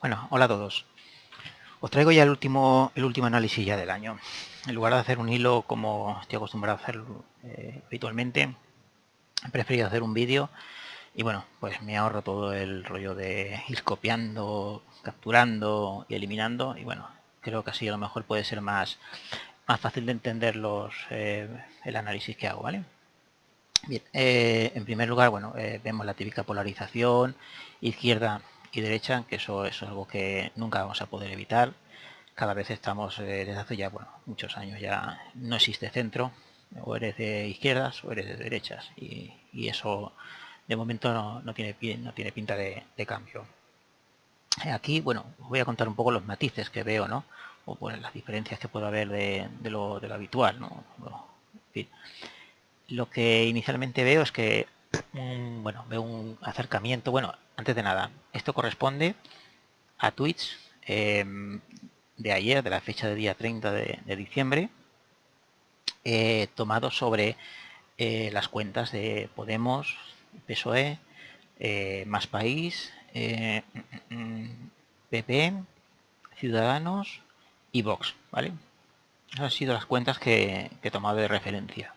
Bueno, hola a todos. Os traigo ya el último, el último análisis ya del año. En lugar de hacer un hilo como estoy acostumbrado a hacerlo eh, habitualmente, he preferido hacer un vídeo y bueno, pues me ahorro todo el rollo de ir copiando, capturando y eliminando y bueno, creo que así a lo mejor puede ser más, más fácil de entender los, eh, el análisis que hago, ¿vale? Bien, eh, en primer lugar, bueno, vemos la típica polarización izquierda y derecha, que eso es algo que nunca vamos a poder evitar. Cada vez estamos, eh, desde hace ya bueno, muchos años ya no existe centro, o eres de izquierdas o eres de derechas, y, eso de momento no, tiene, no tiene pinta de, cambio. Aquí, bueno, os voy a contar un poco los matices que veo, ¿no? O pues, las diferencias que puede haber de, lo, de lo, habitual, ¿no? Lo que inicialmente veo es que, bueno, veo un acercamiento, bueno, antes de nada, esto corresponde a tweets em, de ayer, de la fecha de día 30 de, diciembre, eh, tomado sobre eh, las cuentas de Podemos, PSOE, eh, Más País, PP, Ciudadanos y Vox, ¿vale? Esas han sido las cuentas que, que he tomado de referencia.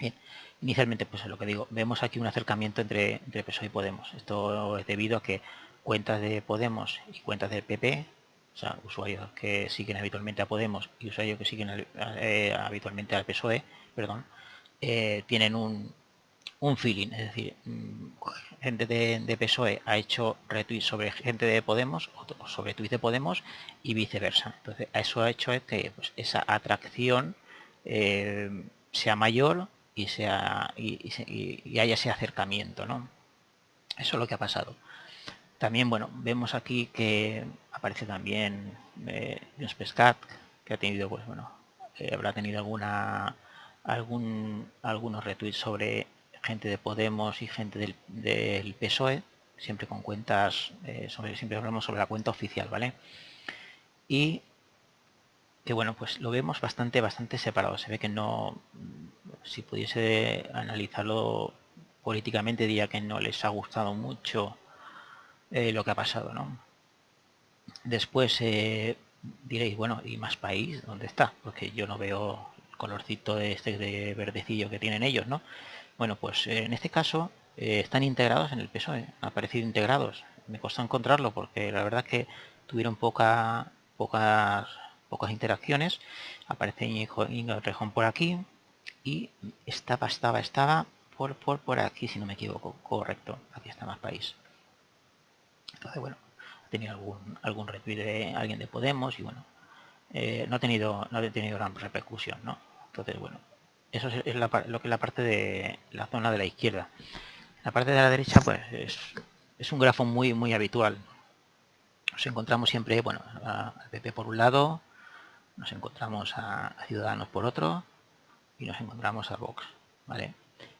Bien. Inicialmente, pues es lo que digo, vemos aquí un acercamiento entre, entre PSOE y Podemos. Esto es debido a que cuentas de Podemos y cuentas del PP, o sea, usuarios que siguen habitualmente a Podemos y usuarios que siguen eh, habitualmente al PSOE, perdón, eh, tienen un, un feeling, es decir, mm, gente de, PSOE ha hecho retweets sobre gente de Podemos o sobre tweets de Podemos y viceversa. Entonces, eso ha hecho que pues, esa atracción eh, sea mayor y, sea, y, haya ese acercamiento, ¿no? Eso es lo que ha pasado. También, bueno, vemos aquí que aparece también eh, Pescat, que ha tenido, pues bueno, eh, habrá tenido alguna algún algunos retweets sobre gente de Podemos y gente del, del PSOE, siempre con cuentas, eh, sobre, siempre hablamos sobre la cuenta oficial, ¿vale? Y que bueno, pues lo vemos bastante, bastante separado. Se ve que no, si pudiese analizarlo políticamente, diría que no les ha gustado mucho eh, lo que ha pasado, ¿no? Después eh, diréis, bueno, ¿y más país? ¿Dónde está? Porque yo no veo el colorcito este de verdecillo que tienen ellos, ¿no? Bueno, pues eh, en este caso están integrados en el PSOE, han aparecido integrados. Me costó encontrarlo porque la verdad que tuvieron poca, pocas pocas interacciones. Aparece Inga Rejón por aquí y estaba, estaba, estaba por, por, por aquí, si no me equivoco. Correcto, aquí está más país. Entonces, bueno, ha tenido algún, algún retweet de alguien de Podemos y bueno, eh, no, ha tenido, no ha tenido gran repercusión, ¿no? Entonces, bueno, eso es lo que es la parte de la zona de la izquierda. La parte de la derecha, pues, es, es un grafo muy, muy habitual. Nos encontramos siempre, bueno, al PP por un lado, nos encontramos a, Ciudadanos por otro y nos encontramos a Vox. ¿vale?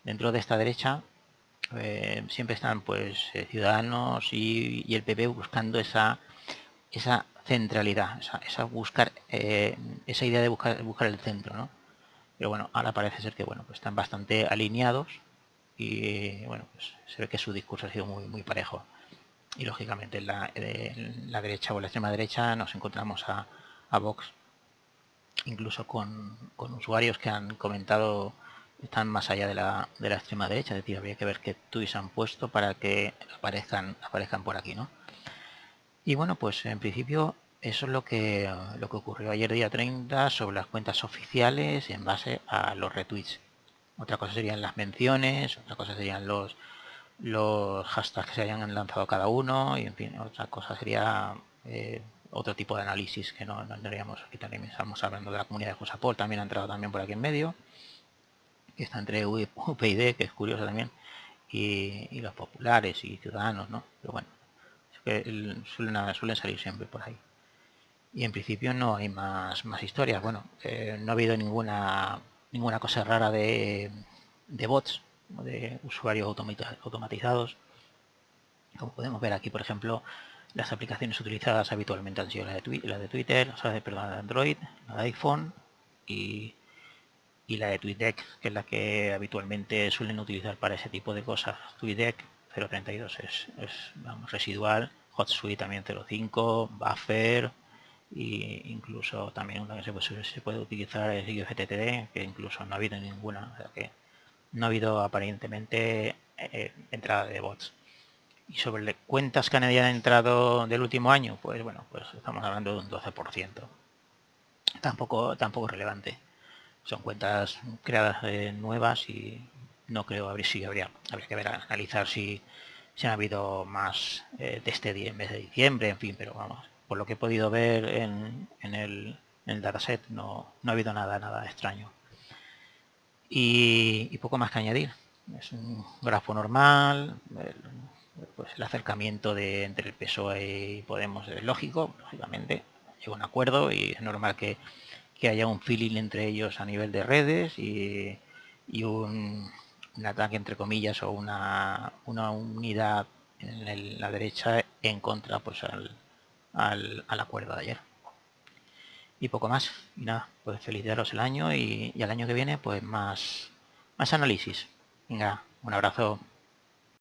Dentro de esta derecha eh, siempre están pues eh, Ciudadanos y, el PP buscando esa, esa centralidad, esa, buscar eh, esa idea de buscar, buscar el centro. ¿no? Pero bueno, ahora parece ser que bueno, pues están bastante alineados y bueno, pues se ve que su discurso ha sido muy, muy parejo. Y lógicamente en la, la derecha o la extrema derecha nos encontramos a, a Vox incluso con, usuarios que han comentado están más allá de la, de la extrema derecha, es decir, habría que ver qué tweets han puesto para que aparezcan, aparezcan por aquí, ¿no? Y bueno, pues en principio eso es lo que, lo que ocurrió ayer día 30 sobre las cuentas oficiales en base a los retweets. Otra cosa serían las menciones, otra cosa serían los, los hashtags que se hayan lanzado cada uno y en fin, otra cosa sería eh, otro tipo de análisis que no, tendríamos. Aquí también estamos hablando de la comunidad de Josapol, también ha entrado también por aquí en medio. Que está entre UPyD, que es curioso también, y, los populares y ciudadanos, ¿no? Pero bueno, suelen, suelen salir siempre por ahí. Y en principio no hay más, más historias. Bueno, eh, no ha habido ninguna ninguna cosa rara de, de bots, de usuarios automatizados. Como podemos ver aquí, por ejemplo, las aplicaciones utilizadas habitualmente han sido las de, la de Twitter, o sea, perdón, de Android, la de iPhone y, la de TweetDeck, que es la que habitualmente suelen utilizar para ese tipo de cosas. TweetDeck 032 es, vamos, residual HotSuite también 0.5, Buffer e incluso también una que se puede, se puede utilizar es IFTTD, que incluso no ha habido ninguna, o sea que no ha habido aparentemente eh, entrada de bots. Y sobre cuentas que han entrado del último año, pues bueno, pues estamos hablando de un 12%. Tampoco, tampoco relevante. Son cuentas creadas eh, nuevas y no creo abrir si habría, habría que ver, analizar si, si ha habido más eh, de este día en vez de diciembre, en fin, pero vamos, por lo que he podido ver en, en, el, en el, dataset no, no ha habido nada, nada extraño. Y, poco más que añadir. Es un grafo normal, pues el acercamiento de entre el PSOE y Podemos es lógico, lógicamente, llega un acuerdo y es normal que, que haya un feeling entre ellos a nivel de redes y, y un, ataque entre comillas o una, una unidad en la derecha en contra pues al, al, al, acuerdo de ayer. Y poco más. Y nada pues felicitaros el año y, y al año que viene pues más más análisis. Venga un abrazo